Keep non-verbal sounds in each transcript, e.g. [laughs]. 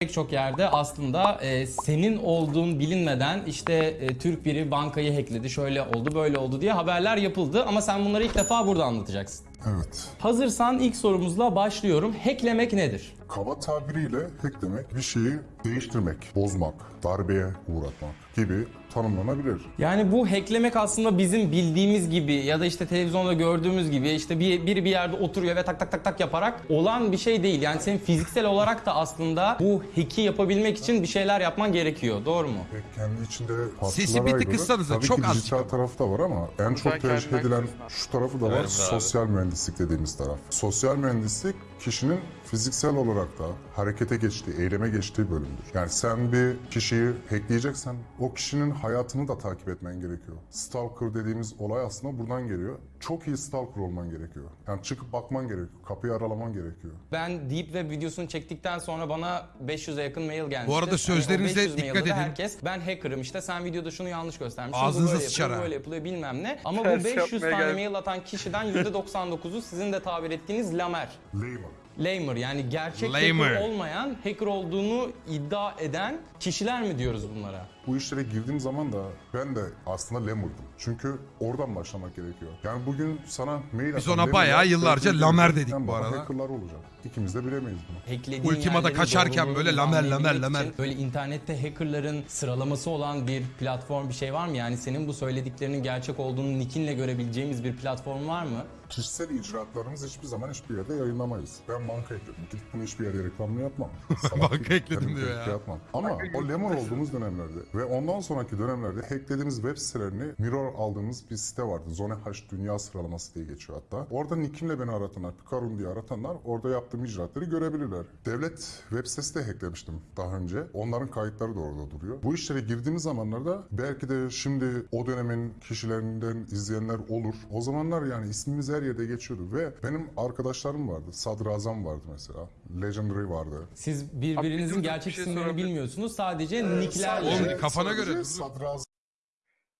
Pek çok yerde aslında e, senin olduğun bilinmeden işte e, Türk biri bankayı hackledi, şöyle oldu, böyle oldu diye haberler yapıldı ama sen bunları ilk defa burada anlatacaksın. Evet. Hazırsan ilk sorumuzla başlıyorum. Hacklemek nedir? Kaba tabiriyle hack demek bir şeyi değiştirmek, bozmak, darbeye uğratmak gibi tanımlanabilir. Yani bu hacklemek aslında bizim bildiğimiz gibi ya da işte televizyonda gördüğümüz gibi işte bir, biri bir yerde oturuyor ve tak tak tak tak yaparak olan bir şey değil. Yani senin fiziksel olarak da aslında bu hack'i yapabilmek için bir şeyler yapman gerekiyor. Doğru mu? Ve kendi içinde Sesi bir tık kıssanıza, Tabii çok ki az dijital tarafı da var ama en çok tercih edilen şu tarafı da var. Evet sosyal mühendislik dediğimiz taraf. Sosyal mühendislik kişinin fiziksel olarak da harekete geçtiği, eyleme geçtiği bölümdür. Yani sen bir kişiyi hackleyeceksen o kişinin hayatını da takip etmen gerekiyor. Stalker dediğimiz olay aslında buradan geliyor. Çok iyi stalker olman gerekiyor. Yani çıkıp bakman gerekiyor. Kapıyı aralaman gerekiyor. Ben Deep Web videosunu çektikten sonra bana 500'e yakın mail gelmişti. Bu arada o sözlerinize 500 dikkat edin. Herkes ben hacker'ım işte sen videoda şunu yanlış göstermişsin. Ağzınıza böyle sıçar yapılıyor, böyle yapılıyor bilmem ne. Ama bu Ters 500 yapmaya tane mail atan kişiden %99'u sizin de tabir ettiğiniz lamer. Layman. Lamer yani gerçek Lamer. hacker olmayan, hacker olduğunu iddia eden kişiler mi diyoruz bunlara? Bu işlere girdiğim zaman da ben de aslında lemur'dum. Çünkü oradan başlamak gerekiyor. Yani bugün sana mail Biz atan ona lemurlar bayağı yıllarca belki lamer de dedik bu arada. hackerlar olacak. İkimiz de bilemeyiz bunu. Hacklediğin Ultima'da yerlerin kaçarken doğruluğunu böyle lamer, lamer, anlayabilmek lamer. için Böyle internette hackerların sıralaması olan bir platform bir şey var mı? Yani senin bu söylediklerinin gerçek olduğunu nickinle görebileceğimiz bir platform var mı? Kişisel icraatlarımızı hiçbir zaman hiçbir yerde yayınlamayız. Ben banka ekledim. Gidip bunu hiçbir yerde reklamını yapmam. [laughs] Salak Banka ekledim diyor ya. Atmam. Ama o lemur olduğumuz dönemlerde ve ondan sonraki dönemlerde hacklediğimiz web sitelerini mirror aldığımız bir site vardı. Zone H Dünya Sıralaması diye geçiyor hatta. Orada nickimle beni aratanlar, Picarun diye aratanlar orada yaptığım icraatları görebilirler. Devlet web sitesi de hacklemiştim daha önce. Onların kayıtları da orada duruyor. Bu işlere girdiğimiz zamanlarda belki de şimdi o dönemin kişilerinden izleyenler olur. O zamanlar yani ismimiz her yerde geçiyordu ve benim arkadaşlarım vardı. Sadrazam vardı mesela. Legendary vardı. Siz Abi birbirinizin bizim gerçek bir şey isimlerini sorabilir- bilmiyorsunuz. Sadece nicklerle. Oğlum, kafana göre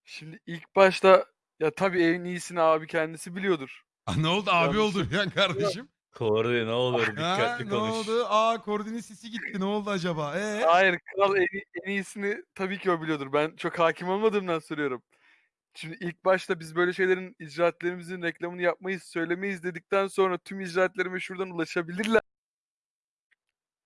Şimdi ilk başta ya tabii en iyisini abi kendisi biliyordur. Ne oldu abi Yanlış. oldu ya kardeşim? [laughs] Kordi ne olur ha, dikkatli ne konuş. oldu? Aa koordinin sesi gitti. Ne oldu acaba? Ee? Hayır kral en, en iyisini tabii ki o biliyordur. Ben çok hakim olmadığımdan soruyorum. Şimdi ilk başta biz böyle şeylerin icraatlerimizin reklamını yapmayız, söylemeyiz dedikten sonra tüm icraatlerime şuradan ulaşabilirler.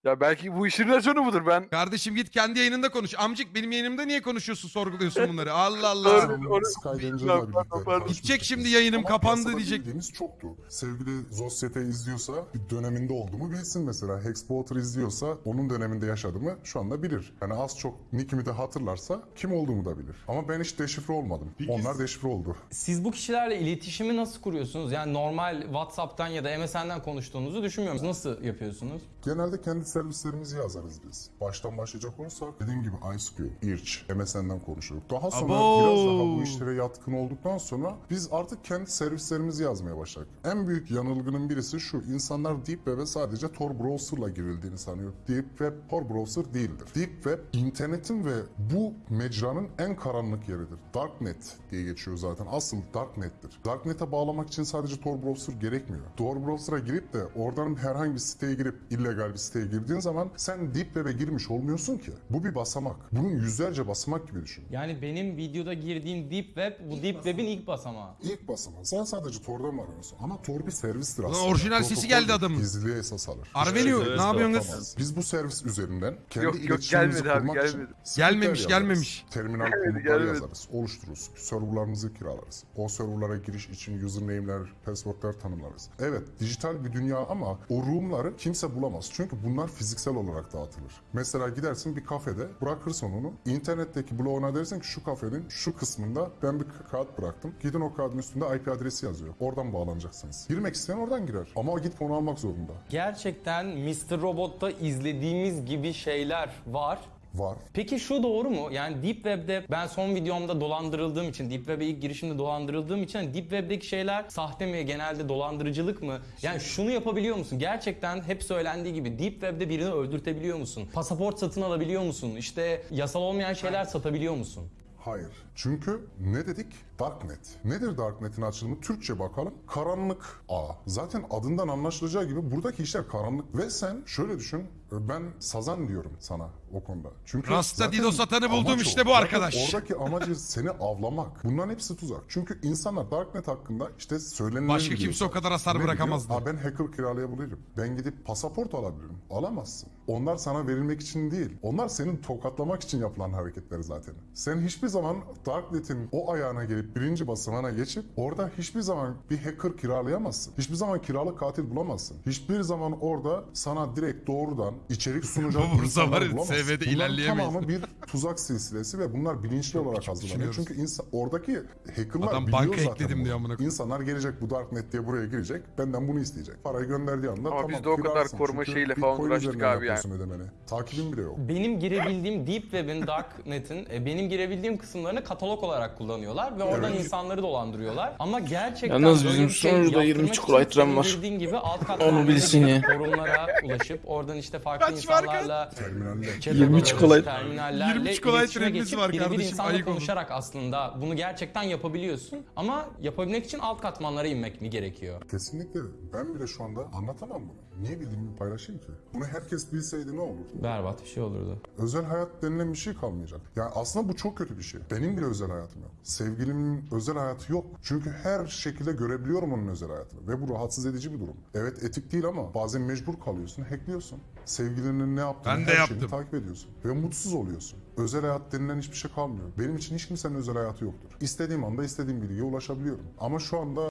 Ya belki bu işin raconu budur. Ben Kardeşim git kendi yayınında konuş. Amcık benim yayınımda niye konuşuyorsun sorguluyorsun bunları? [laughs] Allah Allah. Doğru. Onu- Skydanger'la Bilmiyorum, birlikte pardon, pardon. tanışmıştık Gidecek şimdi yayınım Ama kapandı piyasada diyecek. bildiğimiz çoktu. Sevgili Zosyete izliyorsa bir döneminde olduğumu bilsin mesela. Hexploiter izliyorsa onun döneminde yaşadığımı şu anda bilir. Yani az çok nickimi de hatırlarsa kim olduğumu da bilir. Ama ben hiç deşifre olmadım. Onlar deşifre oldu. Siz bu kişilerle iletişimi nasıl kuruyorsunuz? Yani normal WhatsApp'tan ya da MSN'den konuştuğunuzu düşünmüyorum. Nasıl yapıyorsunuz? Genelde kendi servislerimizi yazarız biz. Baştan başlayacak olursak dediğim gibi IceQ, Irç, MSN'den konuşuyorduk. Daha sonra Abo! biraz daha bu işlere yatkın olduktan sonra biz artık kendi servislerimizi yazmaya başladık. En büyük yanılgının birisi şu. insanlar Deep Web'e sadece Tor Browser'la girildiğini sanıyor. Deep Web Tor Browser değildir. Deep Web internetin ve bu mecranın en karanlık yeridir. Darknet diye geçiyor zaten. Asıl Darknet'tir. Darknet'e bağlamak için sadece Tor Browser gerekmiyor. Tor Browser'a girip de oradan herhangi bir siteye girip illegal bir siteye girdiğin zaman sen Deep Web'e girmiş olmuyorsun ki. Bu bir basamak. Bunun yüzlerce basamak gibi düşün. Yani benim videoda girdiğim Deep Web bu Deep Web'in ilk basamağı. İlk basamağı. Sen sadece Tor'dan mı arıyorsun? Ama Tor bir servistir aslında. orijinal sesi geldi adamın. Gizliliğe esas alır. Arvelio ne yapıyorsun kız? Yapamaz. Biz bu servis üzerinden kendi Yok, yok, iletişimimizi gelmedi abi, kurmak için gelmedi. scriptler Gelmemiş, gelmemiş. Terminal gelmedi. yazarız, oluştururuz. Serverlarımızı kiralarız. O serverlara giriş için username'ler, password'lar tanımlarız. Evet, dijital bir dünya ama o room'ları kimse bulamaz. Çünkü bunlar fiziksel olarak dağıtılır. Mesela gidersin bir kafede, bırakırsın onu. İnternetteki bloğuna dersin ki şu kafenin şu kısmında ben bir kağıt bıraktım. Gidin o kağıdın üstünde IP adresi yazıyor. Oradan bağlanacaksınız. Girmek isteyen oradan girer. Ama gidip onu almak zorunda. Gerçekten Mr. Robot'ta izlediğimiz gibi şeyler var. Var. Peki şu doğru mu? Yani Deep Web'de ben son videomda dolandırıldığım için, Deep Web'e ilk girişimde dolandırıldığım için hani Deep Web'deki şeyler sahte mi, genelde dolandırıcılık mı? Yani şunu yapabiliyor musun? Gerçekten hep söylendiği gibi Deep Web'de birini öldürtebiliyor musun? Pasaport satın alabiliyor musun? İşte yasal olmayan şeyler satabiliyor musun? Hayır. Çünkü ne dedik? Darknet. Nedir Darknet'in açılımı? Türkçe bakalım. Karanlık ağ. Zaten adından anlaşılacağı gibi buradaki işler karanlık. Ve sen şöyle düşün. Ben sazan diyorum sana o konuda. Çünkü Rasta Dido satanı buldum işte bu Zaten arkadaş. Oradaki amacı [laughs] seni avlamak. Bunların hepsi tuzak. Çünkü insanlar Darknet hakkında işte söylenilen Başka kimse o kadar hasar bırakamazdı. Aa, ben hacker kiralayabilirim. Ben gidip pasaport alabilirim. Alamazsın. Onlar sana verilmek için değil. Onlar senin tokatlamak için yapılan hareketleri zaten. Sen hiçbir zaman Darknet'in o ayağına gelip birinci basamağına geçip orada hiçbir zaman bir hacker kiralayamazsın. Hiçbir zaman kiralık katil bulamazsın. Hiçbir zaman orada sana direkt doğrudan içerik sunacak [laughs] insanlar bulamazsın. SV'de ilerleyemeyiz. tamamı bir tuzak silsilesi ve bunlar bilinçli olarak hazırlanıyor. Çünkü insan, oradaki hackerlar Adam biliyor banka zaten ekledim bunu. diyor amına. İnsanlar gelecek bu Darknet diye buraya girecek. Benden bunu isteyecek. Parayı gönderdiği anda Ama tamam biz de o kadar koruma şeyiyle falan uğraştık abi yani. yapıyorsun ödemeni. Takibin bile yok. Benim girebildiğim Deep Web'in, Darknet'in e, benim girebildiğim kısımlarını katalog olarak kullanıyorlar ve oradan Evet. insanları dolandırıyorlar. Ama gerçekten Yalnız bizim bir yaptırmak 20 için çukur aytıran var. girdiğin gibi alt Onu katmanlara bilsin ya. forumlara ulaşıp oradan işte farklı Kaç insanlarla Terminaller. chat 20 odaları, çikolata- terminallerle 20 çikolata iletişime trenimiz var kardeşim, insanla olun. konuşarak aslında bunu gerçekten yapabiliyorsun. Ama yapabilmek için alt katmanlara inmek mi gerekiyor? Kesinlikle. Ben bile şu anda anlatamam bunu. Niye bildiğimi paylaşayım ki? Bunu herkes bilseydi ne olur? Berbat bir şey olurdu. Özel hayat denilen bir şey kalmayacak. Yani aslında bu çok kötü bir şey. Benim bile özel hayatım yok. Sevgilimin özel hayatı yok. Çünkü her şekilde görebiliyorum onun özel hayatını. Ve bu rahatsız edici bir durum. Evet etik değil ama bazen mecbur kalıyorsun, hackliyorsun. Sevgilinin ne yaptığını Ben de her yaptım. şeyini takip ediyorsun. Ve mutsuz oluyorsun. Özel hayat denilen hiçbir şey kalmıyor. Benim için hiç kimsenin özel hayatı yoktur. İstediğim anda istediğim bilgiye ulaşabiliyorum. Ama şu anda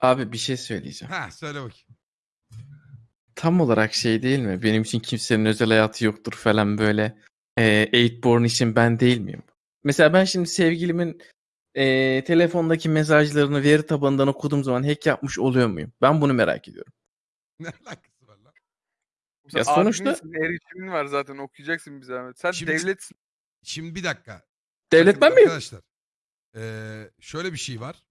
Abi bir şey söyleyeceğim. Ha söyle bakayım. Tam olarak şey değil mi? Benim için kimsenin özel hayatı yoktur falan böyle. E, Eightborn için ben değil miyim? Mesela ben şimdi sevgilimin e, telefondaki mesajlarını veri tabanından okuduğum zaman hack yapmış oluyor muyum? Ben bunu merak ediyorum. [laughs] Ne alakası var lan? Ya Sen sonuçta- adminsin, erişimin var zaten okuyacaksın bir zahmet. Sen Şimdi- devletsin. Şimdi bir dakika. Devlet ben Bakın miyim? Arkadaşlar. eee, şöyle bir şey var.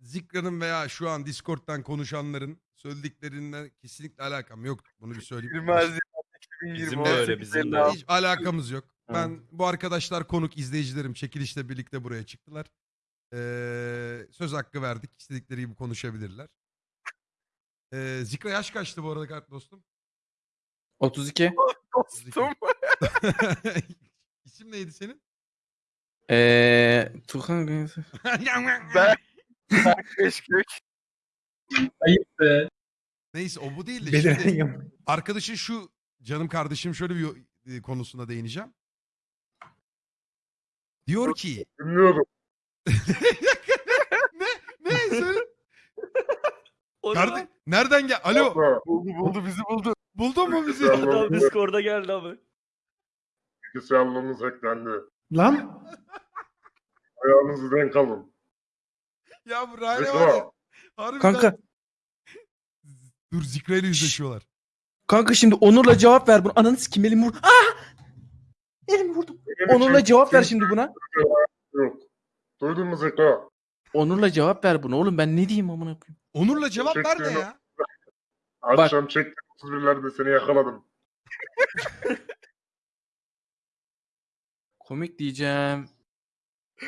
Zikra'nın veya şu an Discord'dan konuşanların söylediklerinden kesinlikle alakam yok. Bunu bir söyleyeyim. 20 Haziran 2020. Bizim de öyle, 18 bizim de. 56. Hiç alakamız yok. Ben bu arkadaşlar konuk izleyicilerim çekilişle birlikte buraya çıktılar. Eee, söz hakkı verdik. İstedikleri gibi konuşabilirler. Eee Zikra yaş kaçtı bu arada kart dostum? 32. [laughs] Dostum. [laughs] İsim neydi senin? Eee Tuhan [laughs] Ben. Keşkek. Neyse o bu değil de şimdi arkadaşın şu canım kardeşim şöyle bir yo- e, konusuna değineceğim. Diyor ki Bilmiyorum. [laughs] ne ne söyle [laughs] Kardeş nereden gel Alo Buldu buldu bizi buldu. buldun mu bizi? Adam Discord'a geldi abi. Bilgisayarlarınız hacklendi. Lan Ayağınızı denk alın. ya bu Rane var ya. Harbiden. Kanka Dur Zikra ile yüzleşiyorlar. kanka şimdi Onur'la cevap ver bunu. Ananı sikim elimi vur. Ah! Elimi vurdum. Onur'la cevap ver şimdi buna. Yok. Duydun mu Zeka? Onur'la cevap ver bunu. Oğlum ben ne diyeyim amına koyayım? Onur'la cevap ver de ya. Akşam çektim 31'lerde seni yakaladım. [laughs] Komik diyeceğim.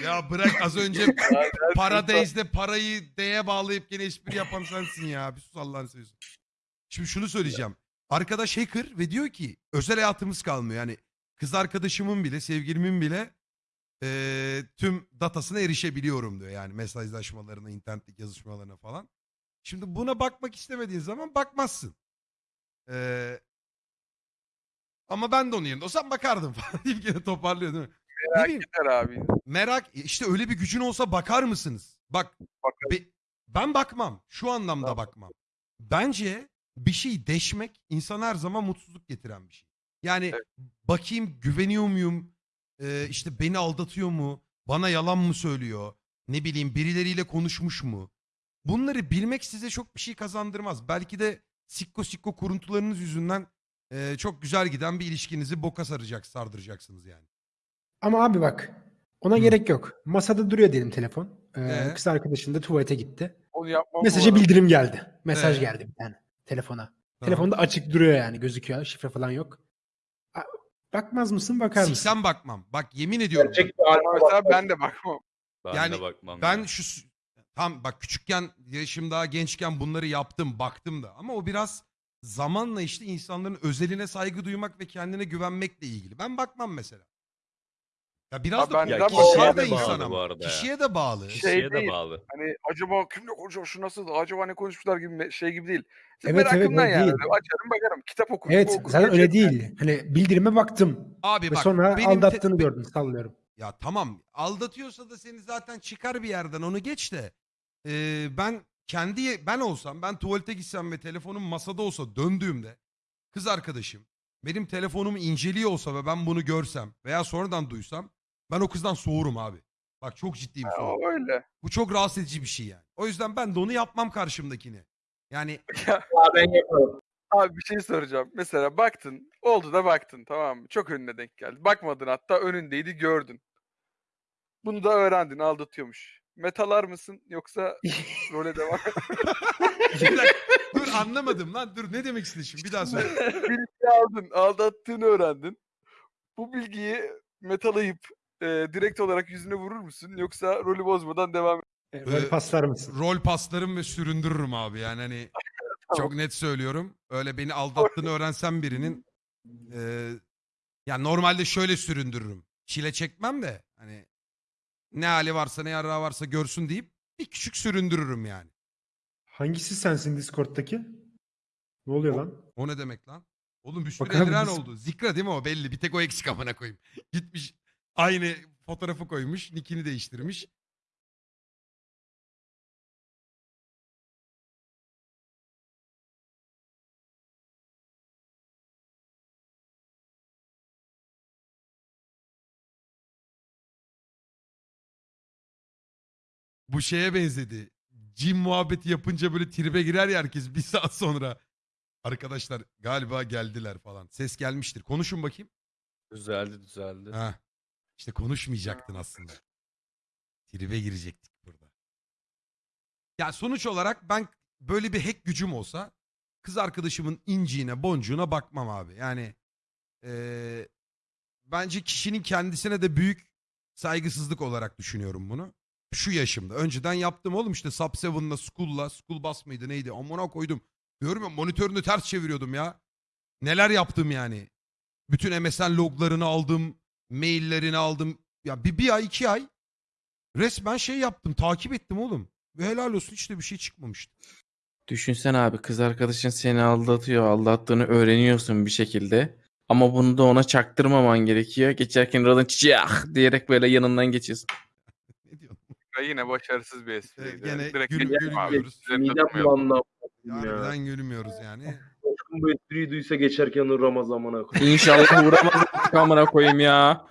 Ya bırak az önce [laughs] Paradise'de parayı D'ye bağlayıp gene espri yapan sensin ya. Bir sus Allah'ını seversen. Şimdi şunu söyleyeceğim. Arkadaş hacker ve diyor ki özel hayatımız kalmıyor. Yani kız arkadaşımın bile sevgilimin bile eee, tüm datasına erişebiliyorum diyor. Yani mesajlaşmalarına, internetteki yazışmalarına falan. Şimdi buna bakmak istemediğin zaman bakmazsın. Eee, ama ben de onun yerinde olsam bakardım [laughs] falan deyip gene toparlıyor değil mi? Merak bileyim, eder abi. merak işte öyle bir gücün olsa bakar mısınız? Bak be- ben bakmam. Şu anlamda Tamam. bakmam. Bence bir şeyi deşmek insan her zaman mutsuzluk getiren bir şey. Yani Evet. bakayım güveniyor muyum? Ee, işte beni aldatıyor mu? Bana yalan mı söylüyor? Ne bileyim birileriyle konuşmuş mu? Bunları bilmek size çok bir şey kazandırmaz. Belki de sikko sikko kuruntularınız yüzünden e, çok güzel giden bir ilişkinizi boka saracak, sardıracaksınız yani. ama abi bak ona Hı. gerek yok. Masada duruyor diyelim telefon. Ee, Ee? Kız arkadaşın da tuvalete gitti. Onu yapmam bildirim geldi. Mesaj Ee? geldi bir tane telefona. Tamam. Telefonda açık duruyor yani gözüküyor. Şifre falan yok. Bakmaz mısın bakar mısın? Siksen bakmam. Bak yemin ediyorum. Ama Mesela ben de bakmam. Ben Yani de bakmam. Ben ya. şu tam bak küçükken yaşım daha gençken bunları yaptım baktım da ama o biraz zamanla işte insanların özeline saygı duymak ve kendine güvenmekle ilgili. Ben bakmam mesela. Ya biraz Abi da ben ya neden kişiye de bağlı ama. bu arada ya. Kişiye de bağlı. Şey Kişiye de değil. bağlı. Hani acaba kimle konuşuyor şu nasıl acaba ne konuşmuşlar gibi me- şey gibi değil. Evet, evet, Merakımdan evet, yani. değil. Açarım bakarım. Kitap okurum. Evet okurum, zaten öyle geçerim. değil. Hani bildirime baktım. Abi Ve bak sonra benim te- aldattığını gördüm sallıyorum. Ya tamam aldatıyorsa da seni zaten çıkar bir yerden onu geç de. Ee, ben kendi ben olsam ben tuvalete gitsem ve telefonum masada olsa döndüğümde kız arkadaşım benim telefonumu inceliyor olsa ve ben bunu görsem veya sonradan duysam ben o kızdan soğurum abi. Bak çok ciddiyim Ha, soğurum. öyle. Bu çok rahatsız edici bir şey yani. O yüzden ben de onu yapmam karşımdakini. Yani [laughs] ben yaparım. Abi bir şey soracağım. Mesela baktın. Oldu da baktın tamam mı? Çok önüne denk geldi. Bakmadın hatta önündeydi gördün. Bunu da öğrendin aldatıyormuş. Metalar mısın yoksa role [laughs] devam Bir dakika, dur anlamadım lan dur ne demek istedin şimdi bir daha söyle. [laughs] bilgi aldın. Aldattığını öğrendin. Bu bilgiyi metalayıp e, direkt olarak yüzüne vurur musun? Yoksa rolü bozmadan devam E, Rol Ee, paslar mısın? Rol paslarım ve süründürürüm abi yani hani [laughs] çok net söylüyorum. Öyle beni aldattığını öğrensem birinin e, ya normalde şöyle süründürürüm. Çile çekmem de hani ne hali varsa ne yarrağı varsa görsün deyip bir küçük süründürürüm yani. Hangisi sensin Discord'daki? Ne oluyor lan? O ne demek lan? Oğlum bir sürü Bak abi eldiven biz- oldu. Zikra değil mi o belli. Bir tek o eksik amına koyayım. [laughs] Gitmiş aynı fotoğrafı koymuş. Nickini değiştirmiş. Bu şeye benzedi. Jim muhabbeti yapınca böyle tribe girer ya herkes bir [laughs] saat sonra. Arkadaşlar galiba geldiler falan. Ses gelmiştir. Konuşun bakayım. Düzeldi düzeldi. Ha. İşte konuşmayacaktın aslında. Tribe girecektik burada. Ya sonuç olarak ben böyle bir hack gücüm olsa kız arkadaşımın inciğine boncuğuna bakmam abi. Yani eee, bence kişinin kendisine de büyük saygısızlık olarak düşünüyorum bunu. Şu yaşımda. Önceden yaptım oğlum işte Sub 7'la, School'la, School Bus mıydı neydi? Amına koydum. Diyorum ya monitörünü ters çeviriyordum ya. Neler yaptım yani. Bütün MSN loglarını aldım. Maillerini aldım. Ya bir, bir ay iki ay resmen şey yaptım. Takip ettim oğlum. Ve helal olsun hiç de bir şey çıkmamıştı. Düşünsen abi kız arkadaşın seni aldatıyor. Aldattığını öğreniyorsun bir şekilde. Ama bunu da ona çaktırmaman gerekiyor. Geçerken radın çiçek [laughs] diyerek böyle yanından geçiyorsun. [laughs] Ne diyorsun? Ya yine başarısız bir espriydi. gene Direkt gül- geçelim abi. gülmüyoruz. Üzerinde Midem durmayalım. bulandı. Harbiden gülmüyoruz yani. Bu espriyi duysa geçerken uğramaz koyayım. İnşallah uğramaz amına koyayım ya.